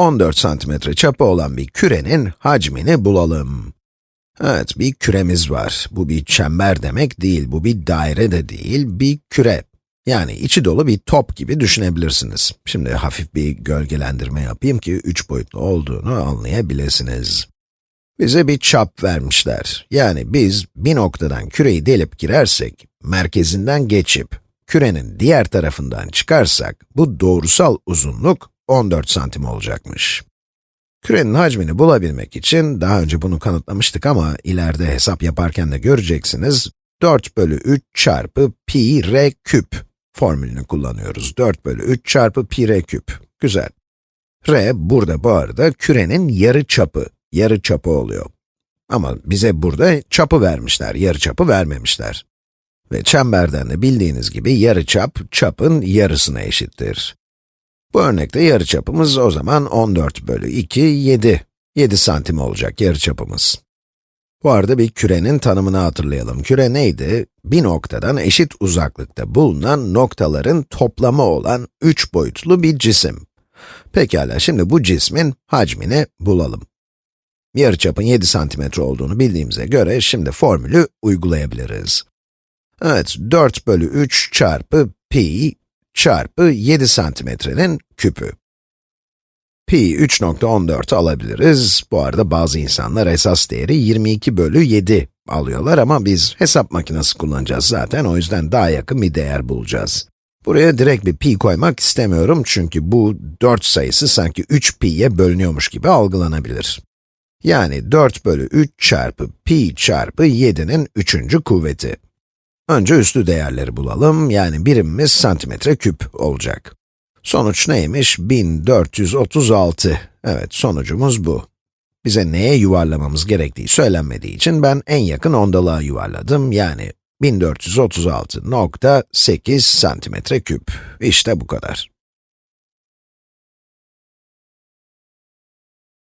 14 santimetre çapı olan bir kürenin hacmini bulalım. Evet, bir küremiz var. Bu bir çember demek değil, bu bir daire de değil, bir küre. Yani içi dolu bir top gibi düşünebilirsiniz. Şimdi hafif bir gölgelendirme yapayım ki üç boyutlu olduğunu anlayabilirsiniz. Bize bir çap vermişler. Yani biz bir noktadan küreyi delip girersek, merkezinden geçip, kürenin diğer tarafından çıkarsak, bu doğrusal uzunluk 14 santim olacakmış. Kürenin hacmini bulabilmek için, daha önce bunu kanıtlamıştık ama ileride hesap yaparken de göreceksiniz, 4 bölü 3 çarpı pi r küp formülünü kullanıyoruz. 4 bölü 3 çarpı pi r küp. Güzel. r, burada bu arada kürenin yarı çapı, yarı çapı oluyor. Ama bize burada çapı vermişler, yarı çapı vermemişler. Ve çemberden de bildiğiniz gibi yarı çap, çapın yarısına eşittir. Bu örnekte yarıçapımız o zaman 14 bölü 2, 7. 7 santim olacak yarıçapımız. Bu arada bir kürenin tanımını hatırlayalım. Küre neydi? Bir noktadan eşit uzaklıkta bulunan noktaların toplamı olan 3 boyutlu bir cisim. Pekala, şimdi bu cismin hacmini bulalım. Yarıçapın 7 santimetre olduğunu bildiğimize göre şimdi formülü uygulayabiliriz. Evet, 4 bölü 3 çarpı pi çarpı 7 santimetrenin küpü. Pi 3.14 alabiliriz. Bu arada bazı insanlar esas değeri 22 bölü 7 alıyorlar ama biz hesap makinesi kullanacağız zaten, o yüzden daha yakın bir değer bulacağız. Buraya direkt bir pi koymak istemiyorum çünkü bu 4 sayısı sanki 3 pi'ye bölünüyormuş gibi algılanabilir. Yani 4 bölü 3 çarpı pi çarpı 7'nin 3. kuvveti. Önce üslü değerleri bulalım, yani birimimiz santimetre küp olacak. Sonuç neymiş? 1436. Evet, sonucumuz bu. Bize neye yuvarlamamız gerektiği söylenmediği için ben en yakın ondalığa yuvarladım, yani 1436.8 santimetre küp. İşte bu kadar.